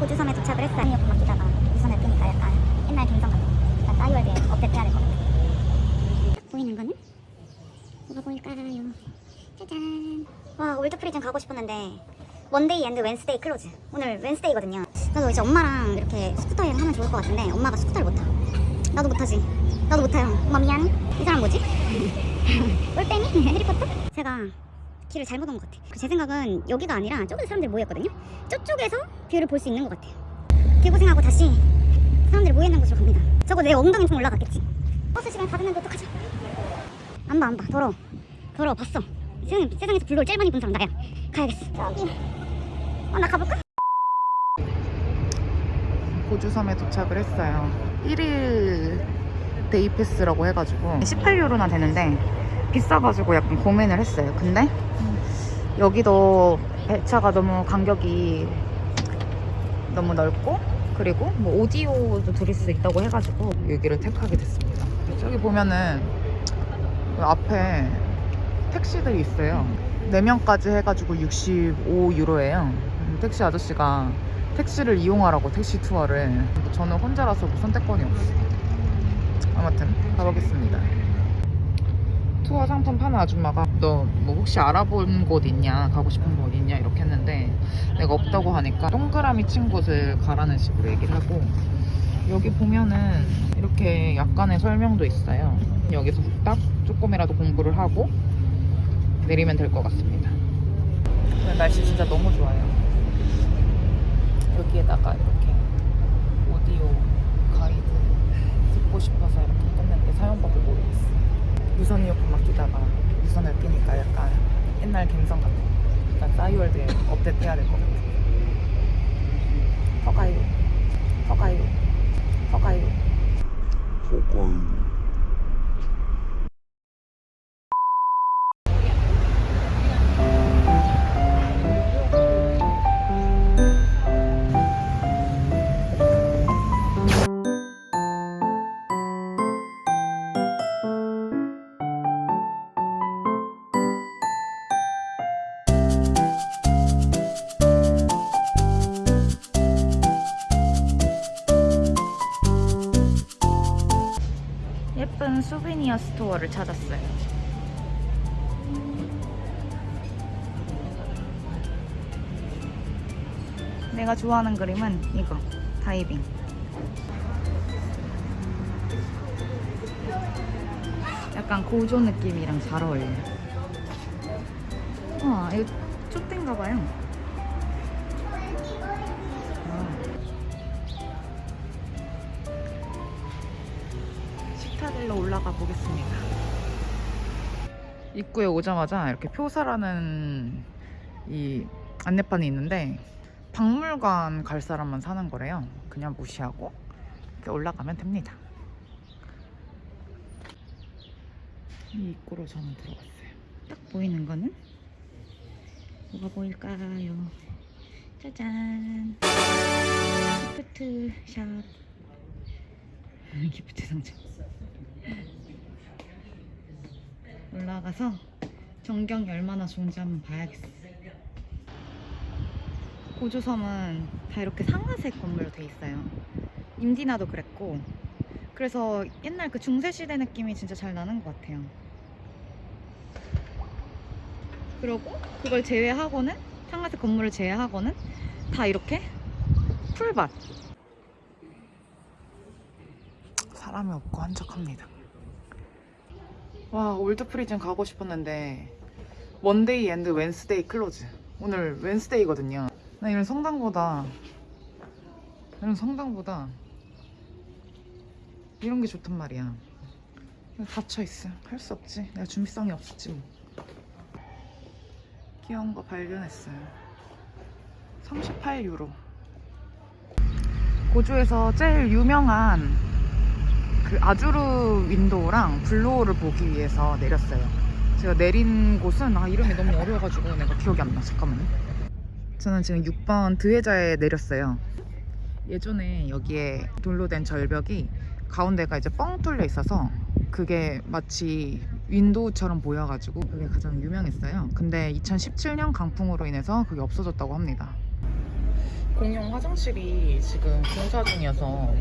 고조섬에 도착을 했어요. 이어폰 맡기다가 유선을 끼니까 약간 옛날 감성 같은 약간 싸이월드에 업데이트 해야 될 것 같아요. 딱 보이는 거는 뭐가 보일까요? 짜잔. 와 old prison 가고 싶었는데 Monday and Wednesday close. 오늘 Wednesday거든요. 나도 이제 엄마랑 이렇게 스쿠터 여행 하면 좋을 것 같은데 엄마가 스쿠터를 못 타. 나도 못 타지. 나도 못 타요. 엄마 미안해. 이 사람 뭐지? 올빼미? 해리포터? 제가 길을 잘못 온 것 같아. 제 생각은 여기가 아니라 저기서 사람들이 모였거든요. 저쪽에서 view를 볼 수 있는 것 같아요. 개고생하고 다시 사람들이 모여있는 곳으로 갑니다. 저거 내 엉덩이 좀 올라갔겠지. 버스 시간 다 됐는데 어떡하지? 안 봐, 안 봐. 더러워. 더러워, 봤어. 세상, 세상에서 Blue Hole을 제일 많이 본 사람 나야. 가야겠어. 저기. 어, 나 가볼까? 고조섬에 도착을 했어요. 1일 day pass라고 해가지고 18유로나 되는데 비싸가지고 약간 고민을 했어요. 근데 여기도 배차가 너무 간격이 너무 넓고 그리고 뭐 오디오도 들을 수 있다고 해가지고 여기를 택하게 됐습니다. 저기 보면은 그 앞에 택시들이 있어요. 4명까지 해가지고 65유로예요. 택시 아저씨가 택시를 이용하라고 택시 투어를 저는 혼자라서 뭐 선택권이 없어요. 아무튼 가보겠습니다. 투어 상품 파는 아줌마가 너 뭐 혹시 알아본 곳 있냐? 가고 싶은 곳 있냐? 이렇게 했는데 내가 없다고 하니까 동그라미 친 곳을 가라는 식으로 얘기를 하고 여기 보면은 이렇게 약간의 설명도 있어요. 여기서 딱 조금이라도 공부를 하고 내리면 될 것 같습니다. 오늘 날씨 진짜 너무 좋아요. 여기에다가 이렇게 오디오 가이드 듣고 싶어서 이렇게 했는데 사용법을 모르겠어요 유선 이어폰 맡기다가 유선을 끼니까 약간 옛날 감성 같은 약간 싸이월드에 업데이트 해야 될 것 같아요 허가요 허가요 허가요 예쁜 souvenir store를 찾았어요. 내가 좋아하는 그림은 이거 다이빙. 약간 고조 느낌이랑 잘 어울려요. 와, 이거 쫓된가 봐요. 식타델로 올라가 보겠습니다. 입구에 오자마자 이렇게 표사라는 이 안내판이 있는데 박물관 갈 사람만 사는 거래요. 그냥 무시하고 이렇게 올라가면 됩니다. 이 입구로 저는 들어갔어요. 딱 보이는 거는 뭐가 보일까요? 짜잔. 기프트 샵. 기프트 상자. 올라가서 전경이 얼마나 좋은지 한번 봐야겠어. 고조섬은 다 이렇게 상아색 건물로 돼 있어요. 임디나도 그랬고. 그래서 옛날 그 중세시대 느낌이 진짜 잘 나는 것 같아요. 그리고 그걸 제외하고는 상아색 건물을 제외하고는 다 이렇게 풀밭. 사람이 없고 한적합니다. 와 old prison 가고 싶었는데 Monday and Wednesday close. 오늘 Wednesday거든요. 나 이런 성당보다 이런 성당보다 이런 게 좋단 말이야. 닫혀 있어. 할 수 없지. 내가 준비성이 없었지 뭐. 귀여운 거 발견했어요. 38유로. 고조에서 제일 유명한 그 Azure Window랑 Blue Hole을 보기 위해서 내렸어요. 제가 내린 곳은 아 이름이 너무 어려워가지고 내가 기억이 안 나. 잠깐만요. 저는 지금 6번 드웨자에 내렸어요. 예전에 여기에 돌로된 절벽이 가운데가 이제 뻥 뚫려 있어서 그게 마치 window처럼 보여가지고 그게 가장 유명했어요. 근데 2017년 강풍으로 인해서 그게 없어졌다고 합니다. 공용 화장실이 지금 공사 중이어서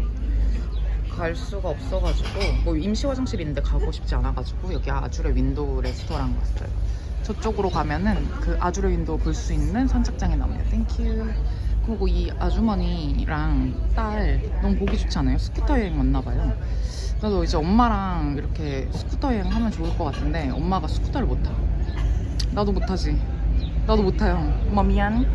갈 수가 없어가지고 뭐 임시 화장실인데 가고 싶지 않아가지고 여기 Azure Window 레스토랑 갔어요. 저쪽으로 가면은 그 Azure Window 볼 수 있는 선착장이 나옵니다. Thank you. 그리고 이 아주머니랑 딸 너무 보기 좋지 않아요? 스쿠터 여행 왔나 봐요. 나도 이제 엄마랑 이렇게 스쿠터 여행 하면 좋을 것 같은데 엄마가 스쿠터를 못 타. 나도 못 타지. 나도 못 타요. 엄마 미안.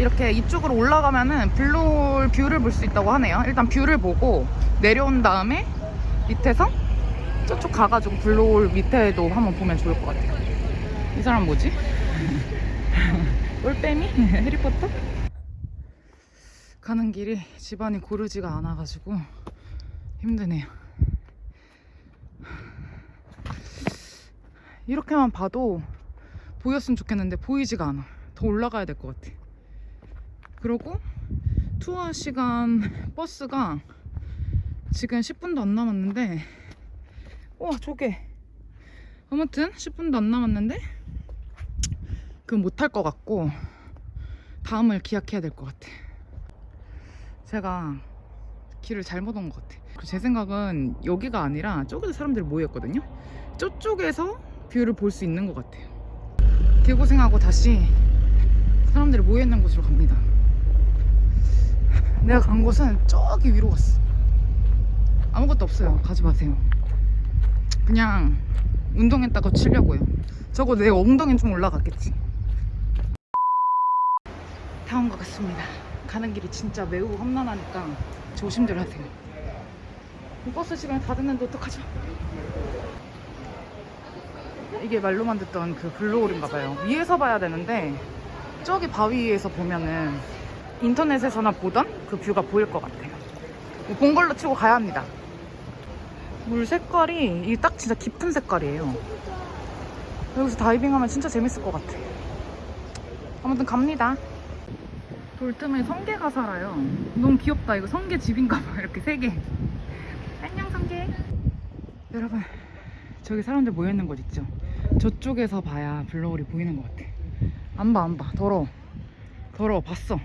이렇게 이쪽으로 올라가면은 Blue Hole view를 볼 수 있다고 하네요. 일단 view를 보고 내려온 다음에 밑에서 저쪽 가가지고 Blue Hole 밑에도 한번 보면 좋을 것 같아요. 이 사람 뭐지? 올빼미? 해리포터? 가는 길이 지반이 고르지가 않아가지고 힘드네요. 이렇게만 봐도 보였으면 좋겠는데 보이지가 않아. 더 올라가야 될 것 같아. 그리고 투어 시간 버스가 지금 10분도 안 남았는데 와 저게. 아무튼 10분도 안 남았는데 그건 못할 것 같고 다음을 기약해야 될 것 같아. 제가 길을 잘못 온 것 같아. 그리고 제 생각은 여기가 아니라 저기서 사람들이 모여있거든요. 저쪽에서 view를 볼 수 있는 것 같아요. 개고생하고 다시 사람들이 모여있는 곳으로 갑니다 내가 간 곳은 저기 위로 갔어. 아무것도 없어요. 가지 마세요. 그냥 운동했다 치려고요. 저거 내 엉덩이는 좀 올라갔겠지? 다 온 것 같습니다. 가는 길이 진짜 매우 험난하니까 조심들 하세요. 버스 시간이 다 됐는데 어떡하죠? 이게 말로만 듣던 그 Blue Hole인가 봐요. 위에서 봐야 되는데 저기 바위 위에서 보면은 인터넷에서나 보던 그 view가 보일 것 같아요. 본 걸로 치고 가야 합니다. 물 색깔이 이게 딱 진짜 깊은 색깔이에요. 여기서 다이빙하면 진짜 재밌을 것 같아. 아무튼 갑니다. 돌틈에 성게가 살아요. 너무 귀엽다. 이거 성게 집인가봐. 이렇게 세개. 안녕 성게. 여러분 저기 사람들 모여있는 곳 있죠? 저쪽에서 봐야 Blue Hole이 보이는 것 같아. 안 봐 안 봐. 더러워. 더러워. 봤어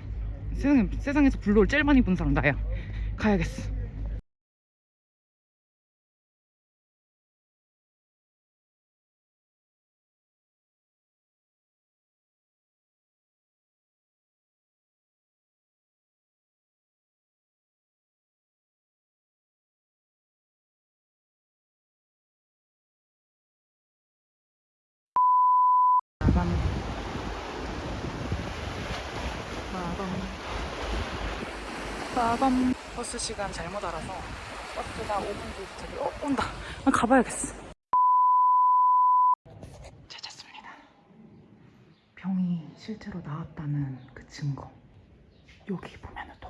세상에, 세상에서 Blue Hole 제일 많이 본 사람 나야. 가야겠어. 빠밤 빠밤 버스 시간 잘못 알아서 버스가 5분 뒤에 도착이 어? 온다. 아, 가봐야겠어. 찾았습니다. 병이 실제로 나왔다는 그 증거. 여기 보면은 또